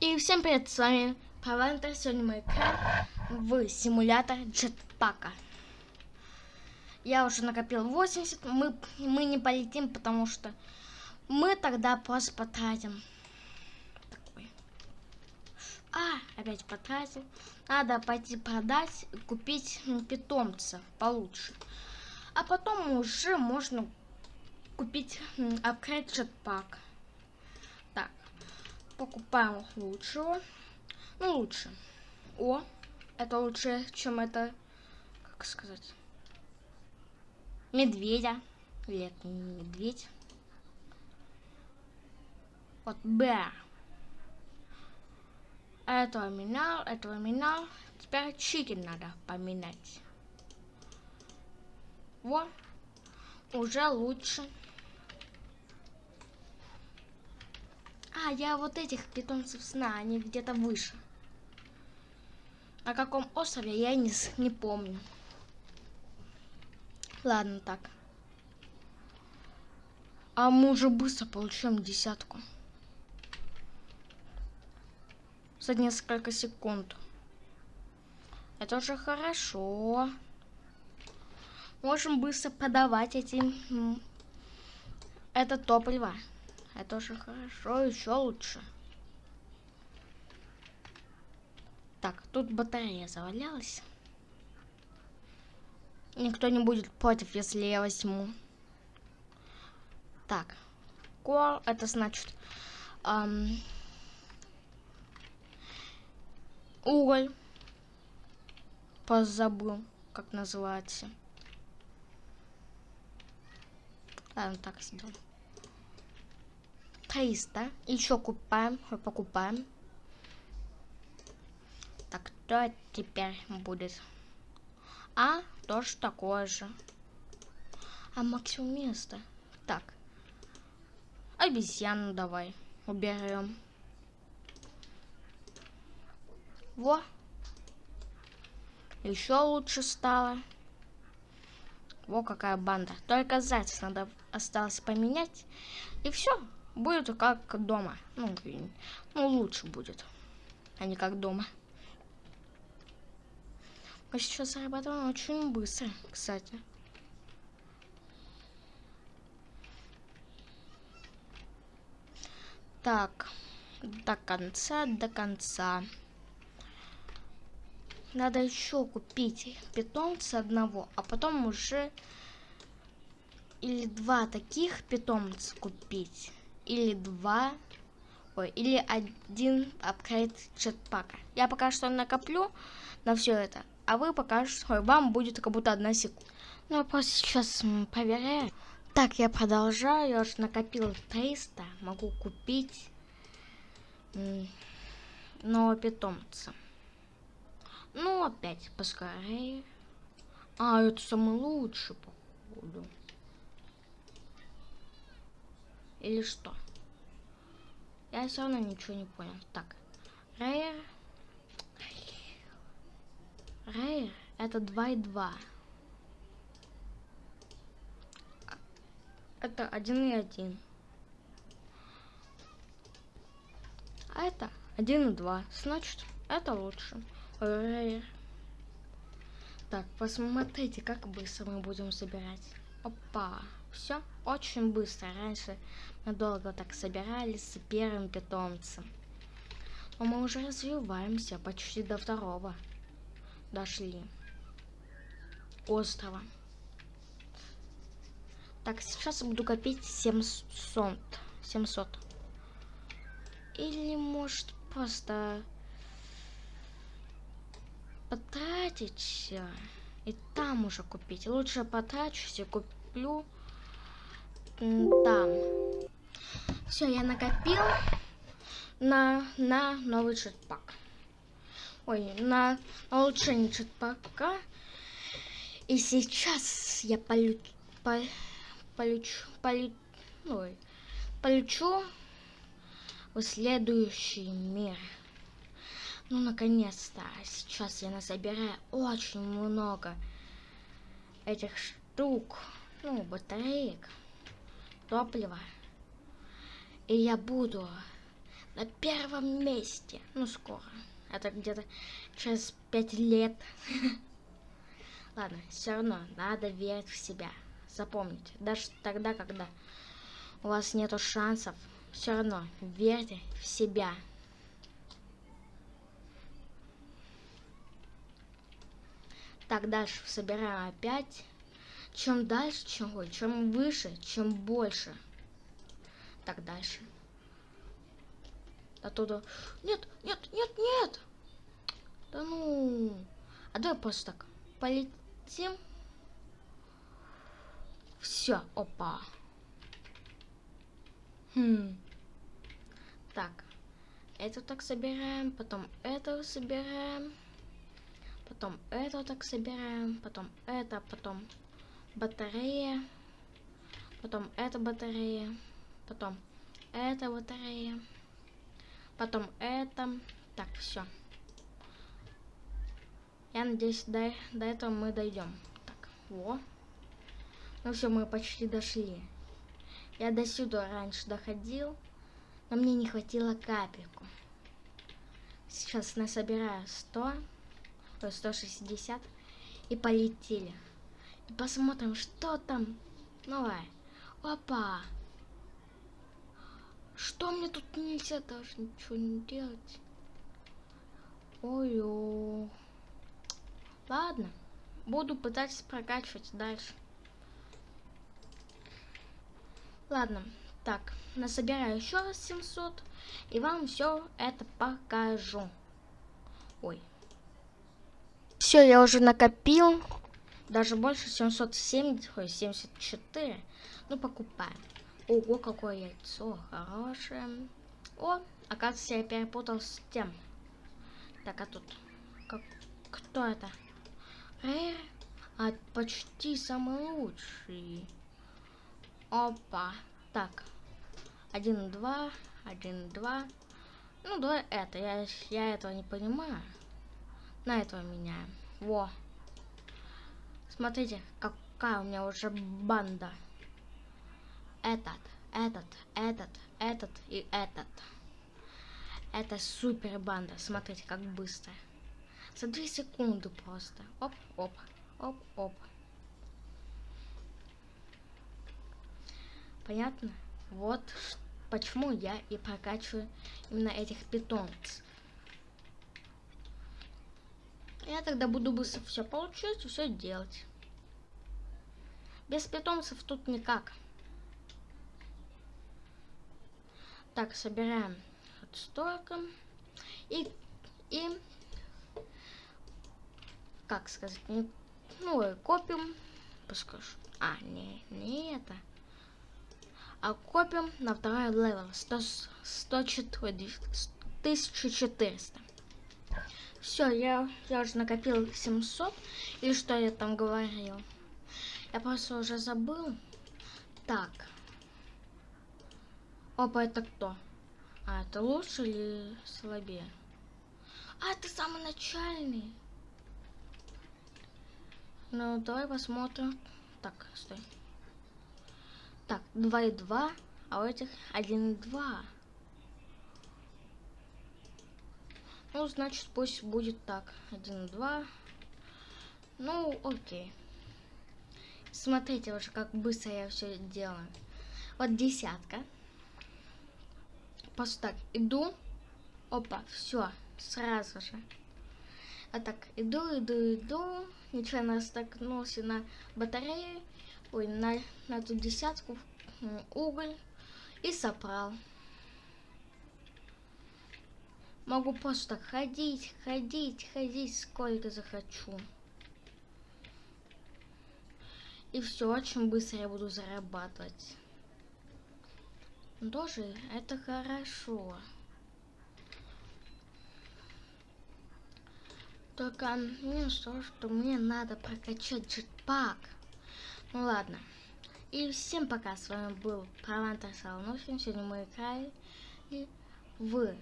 И всем привет, с вами Павантер. Сегодня мы играем в симулятор джетпака. Я уже накопил 80, мы, мы не полетим, потому что мы тогда просто потратим. Такой. А, опять потратил. Надо пойти продать, купить питомца получше. А потом уже можно купить апгрейд джетпак покупаем лучшего. Ну, лучше. О, это лучше, чем это, как сказать, медведя. Или это не медведь. Вот Б. Этого менял, этого менял. Теперь чикен надо поменять. Вот. Уже лучше. Я вот этих питомцев сна, они где-то выше. На каком острове, я не, не помню. Ладно, так. А мы уже быстро получаем десятку. За несколько секунд. Это уже хорошо. Можем быстро подавать эти... Это топливо. Это уже хорошо, еще лучше. Так, тут батарея завалялась. Никто не будет против, если я возьму. Так. Кол, это значит... Эм, уголь. Позабыл, как называется. Ладно, так сделаем. 300. Еще купаем, покупаем. Так, кто теперь будет? А, тоже такое же. А максимум места. Так. Обезьяну давай уберем. Во. Еще лучше стало. Во какая банда. Только зайца надо осталось поменять. И все будет как дома. Ну, ну, лучше будет, а не как дома. Мы сейчас зарабатываем очень быстро, кстати. Так, до конца, до конца. Надо еще купить питомца одного, а потом уже или два таких питомца купить или два, ой, или один апгрейд джетпака. Я пока что накоплю на все это, а вы пока что, вам будет как будто одна секунда. Ну, я просто сейчас проверяю. Так, я продолжаю, я уже накопил 300, могу купить нового питомца. Ну, опять, поскорее. А, это самый лучший, походу. Или что? Я все равно ничего не понял. Так. Рейер. Рейер это 2 и 2. Это 1 и 1. А это 1 и 2. Значит, это лучше. Рейер. Так, посмотрите, как быстро мы будем собирать. Опа. Все очень быстро. Раньше мы долго так собирались с первым питомцем. Но мы уже развиваемся почти до второго. Дошли. Острова. Так, сейчас буду копить 700. 700. Или может просто потратить и там уже купить. Лучше потрачусь и куплю там. Все, я накопил на, на новый джетпак. Ой, на, на улучшение джетпака. И сейчас я полю, по, полечу, полю, ой, полечу в следующий мир. Ну, наконец-то. Сейчас я насобираю очень много этих штук. Ну, батареек топлива. И я буду на первом месте. Ну, скоро. Это где-то через пять лет. Ладно, все равно надо верить в себя. Запомните, даже тогда, когда у вас нету шансов, все равно верьте в себя. Так, дальше собираем опять. Чем дальше, чем, ой, чем выше, чем больше. Так, дальше. Оттуда... Нет, нет, нет, нет! Да ну... А давай просто так полетим. Все, опа. Хм. Так. Это так собираем, потом это собираем. Потом это так собираем, потом это, потом батарея. Потом эта батарея. Потом эта батарея. Потом это. Так, все. Я надеюсь, до, до этого мы дойдем. Так, во. Ну все, мы почти дошли. Я до сюда раньше доходил, но мне не хватило капельку. Сейчас насобираю 100, то 160 и полетели. Посмотрим, что там новое. Опа! Что мне тут нельзя даже ничего не делать? Ой-ой. Ладно, буду пытаться прокачивать дальше. Ладно, так, насобираю еще раз 700, и вам все это покажу. Ой. Все, я уже накопил. Даже больше 770, ой, 74. Ну, покупаем. Ого, какое яйцо хорошее. О, оказывается, я перепутал с тем. Так, а тут... Как... Кто это? Э, а почти самый лучший. Опа. Так. Один, два. Один, два. Ну, давай это. Я, я этого не понимаю. На этого меняем. Во. Смотрите, какая у меня уже банда. Этот, этот, этот, этот и этот. Это супер банда. Смотрите, как быстро. За две секунды просто. Оп, оп, оп, оп. Понятно? Вот почему я и прокачиваю именно этих питомцев. Я тогда буду быстро все получать и все делать. Без питомцев тут никак. Так, собираем вот столько. И, и, как сказать, не, ну, копим, пускай. А, не, не это а копим на второй level 100, 104, 1400. Все, я, я уже накопил 700. Или что я там говорил? Я просто уже забыл. Так. Опа, это кто? А, это лучше или слабее? А, это самый начальный. Ну, давай посмотрим. Так, стой. Так, 2 и 2, а у этих 1 и 2. Ну, значит, пусть будет так. 1 и 2. Ну, окей. Смотрите уже, как быстро я все делаю. Вот десятка. Просто так, иду. Опа, все, сразу же. А так, иду, иду, иду. Нечаянно столкнулся на батарею ой, на, на эту десятку уголь и собрал. Могу просто ходить, ходить, ходить, сколько захочу. И все, очень быстро я буду зарабатывать. Тоже это хорошо. Только мне что, что мне надо прокачать джетпак. Ну ладно. И всем пока, с вами был Провантер Солонухин. Сегодня мы играли в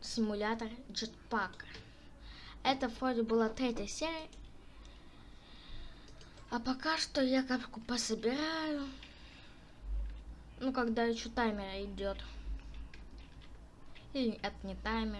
симулятор джетпака. Это вроде была третья серия. А пока что я капку пособираю. Ну, когда еще таймер идет. Или это не таймер.